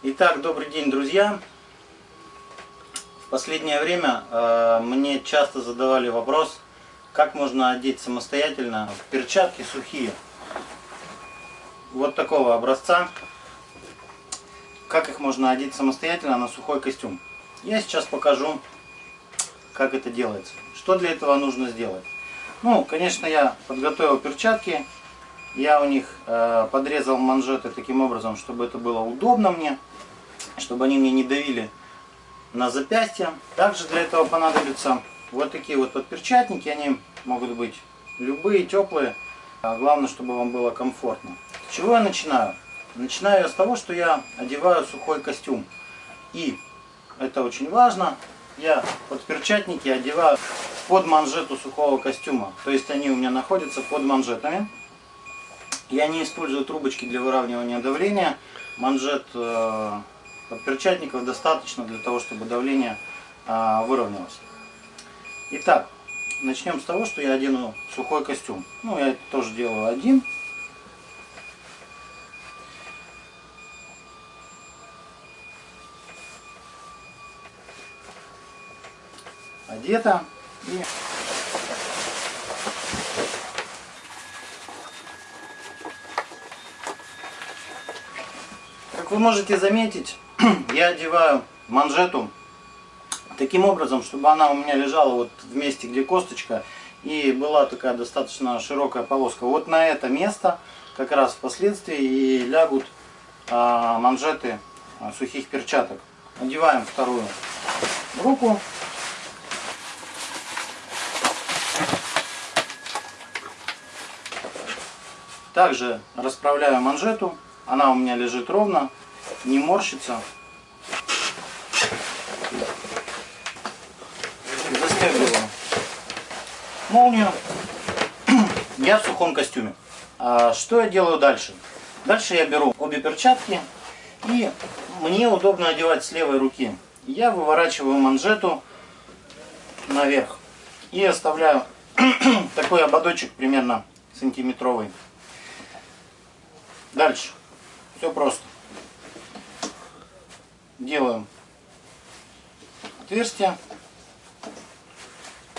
Итак, добрый день, друзья. В последнее время э, мне часто задавали вопрос, как можно одеть самостоятельно перчатки сухие. Вот такого образца. Как их можно одеть самостоятельно на сухой костюм. Я сейчас покажу, как это делается. Что для этого нужно сделать. Ну, конечно, я подготовил перчатки. Я у них э, подрезал манжеты таким образом, чтобы это было удобно мне чтобы они мне не давили на запястье. Также для этого понадобятся вот такие вот подперчатники. Они могут быть любые, теплые. А главное, чтобы вам было комфортно. С чего я начинаю? Начинаю я с того, что я одеваю сухой костюм. И, это очень важно, я подперчатники одеваю под манжету сухого костюма. То есть они у меня находятся под манжетами. Я не использую трубочки для выравнивания давления. Манжет э, Подперчатников достаточно для того, чтобы давление а, выровнялось. Итак, начнем с того, что я одену сухой костюм. Ну, я это тоже делаю один. Одета. И Вы можете заметить, я одеваю манжету таким образом, чтобы она у меня лежала вот в месте, где косточка, и была такая достаточно широкая полоска. Вот на это место как раз впоследствии и лягут а, манжеты а, сухих перчаток. Одеваем вторую руку. Также расправляю манжету. Она у меня лежит ровно не морщится. Застегиваю молнию. Я в сухом костюме. А что я делаю дальше? Дальше я беру обе перчатки и мне удобно одевать с левой руки. Я выворачиваю манжету наверх и оставляю такой ободочек примерно сантиметровый. Дальше. Все просто делаем отверстие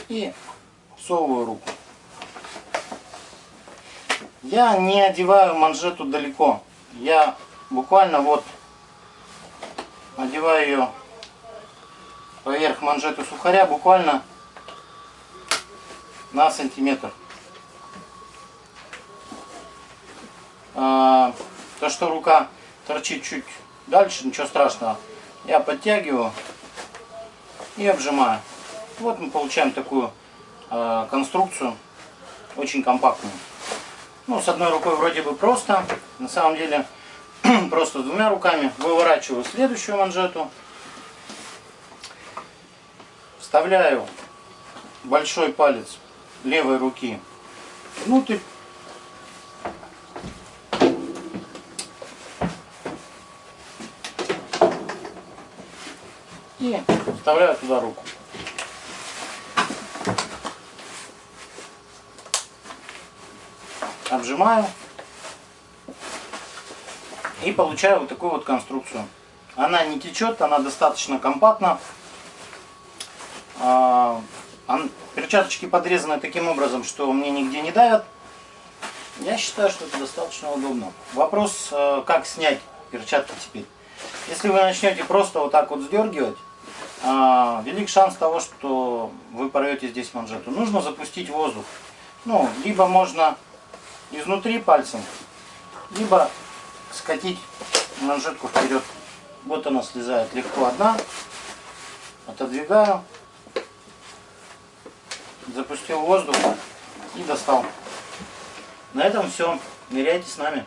и всовываю руку. Я не одеваю манжету далеко. Я буквально вот одеваю ее поверх манжеты сухаря буквально на сантиметр. А, то, что рука торчит чуть Дальше ничего страшного. Я подтягиваю и обжимаю. Вот мы получаем такую э, конструкцию, очень компактную. Ну, с одной рукой вроде бы просто, на самом деле просто двумя руками выворачиваю следующую манжету, вставляю большой палец левой руки внутрь и вставляю туда руку. Обжимаю и получаю вот такую вот конструкцию. Она не течет, она достаточно компактна. А, перчаточки подрезаны таким образом, что мне нигде не давят. Я считаю, что это достаточно удобно. Вопрос, э, как снять перчатки теперь. Если вы начнете просто вот так вот сдергивать, велик шанс того, что вы порвете здесь манжету. Нужно запустить воздух. Ну, либо можно изнутри пальцем, либо скатить манжетку вперед. Вот она слезает легко одна. Отодвигаю. Запустил воздух и достал. На этом все. Ныряйте с нами.